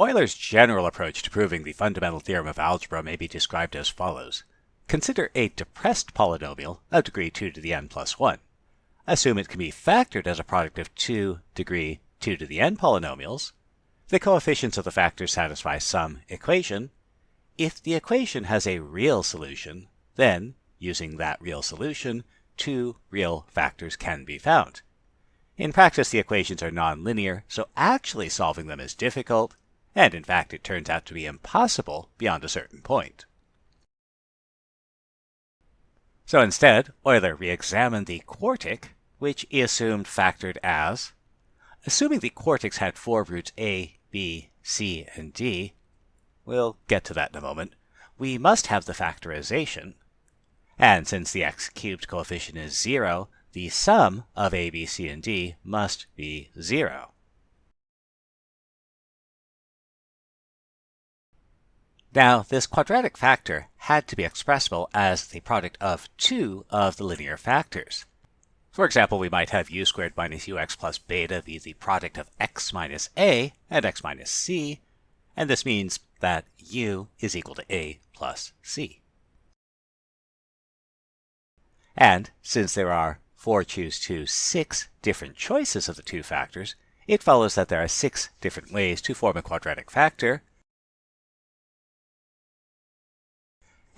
Euler's general approach to proving the fundamental theorem of algebra may be described as follows. Consider a depressed polynomial of degree 2 to the n plus 1. Assume it can be factored as a product of two degree 2 to the n polynomials. The coefficients of the factors satisfy some equation. If the equation has a real solution, then, using that real solution, two real factors can be found. In practice, the equations are nonlinear, so actually solving them is difficult, and in fact it turns out to be impossible beyond a certain point. So instead, Euler re-examined the quartic, which he assumed factored as, assuming the quartics had four roots a, b, c, and d, we'll get to that in a moment, we must have the factorization. And since the x cubed coefficient is 0, the sum of a, b, c, and d must be 0. Now, this quadratic factor had to be expressible as the product of two of the linear factors. For example, we might have u squared minus ux plus beta be the product of x minus a and x minus c, and this means that u is equal to a plus c. And since there are 4 choose 2 6 different choices of the two factors, it follows that there are six different ways to form a quadratic factor,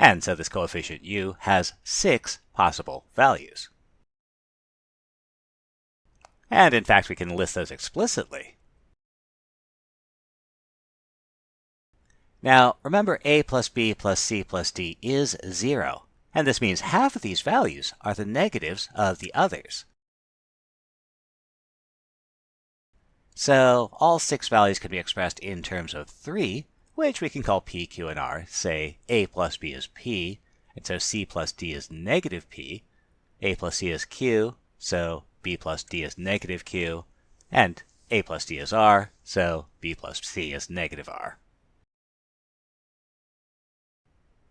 And so this coefficient u has six possible values. And in fact, we can list those explicitly. Now, remember a plus b plus c plus d is 0, and this means half of these values are the negatives of the others. So all six values can be expressed in terms of 3, which we can call P, Q, and R. Say A plus B is P, and so C plus D is negative P. A plus C is Q, so B plus D is negative Q. And A plus D is R, so B plus C is negative R.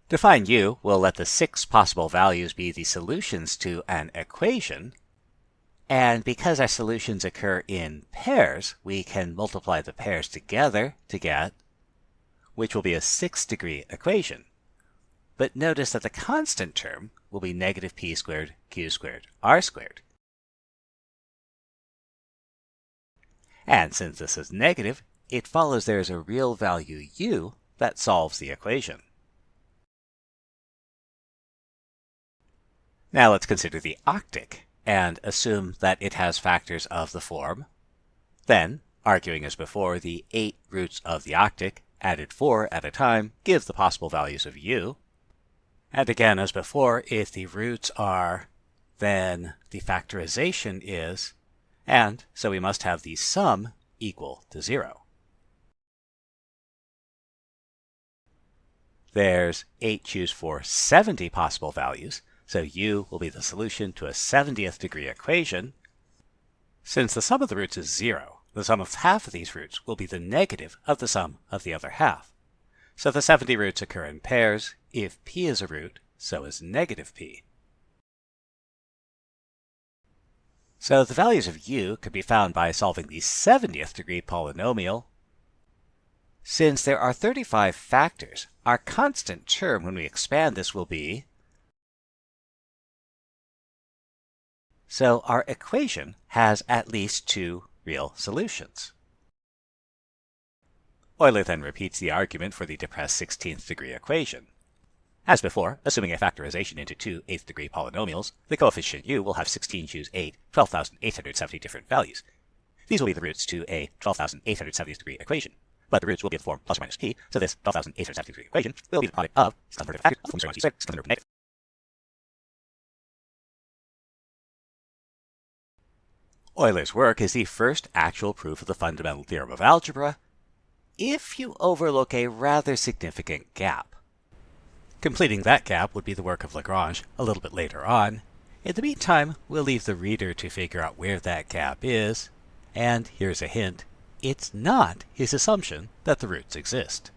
To find u, we'll let the six possible values be the solutions to an equation. And because our solutions occur in pairs, we can multiply the pairs together to get which will be a sixth degree equation. But notice that the constant term will be negative p squared q squared r squared. And since this is negative, it follows there is a real value u that solves the equation. Now let's consider the octic and assume that it has factors of the form. Then, arguing as before, the eight roots of the octic added 4 at a time give the possible values of u. And again, as before, if the roots are, then the factorization is, and so we must have the sum equal to 0. There's 8 choose four 70 possible values, so u will be the solution to a 70th degree equation. Since the sum of the roots is 0, the sum of half of these roots will be the negative of the sum of the other half. So the 70 roots occur in pairs. If p is a root, so is negative p. So the values of u could be found by solving the 70th degree polynomial. Since there are 35 factors, our constant term when we expand this will be So our equation has at least two real solutions. Euler then repeats the argument for the depressed 16th degree equation. As before, assuming a factorization into two 8th degree polynomials, the coefficient u will have 16 choose 8, 12,870 different values. These will be the roots to a 12,870 degree equation. But the roots Euler's work is the first actual proof of the fundamental theorem of algebra if you overlook a rather significant gap. Completing that gap would be the work of Lagrange a little bit later on. In the meantime, we'll leave the reader to figure out where that gap is. And here's a hint. It's not his assumption that the roots exist.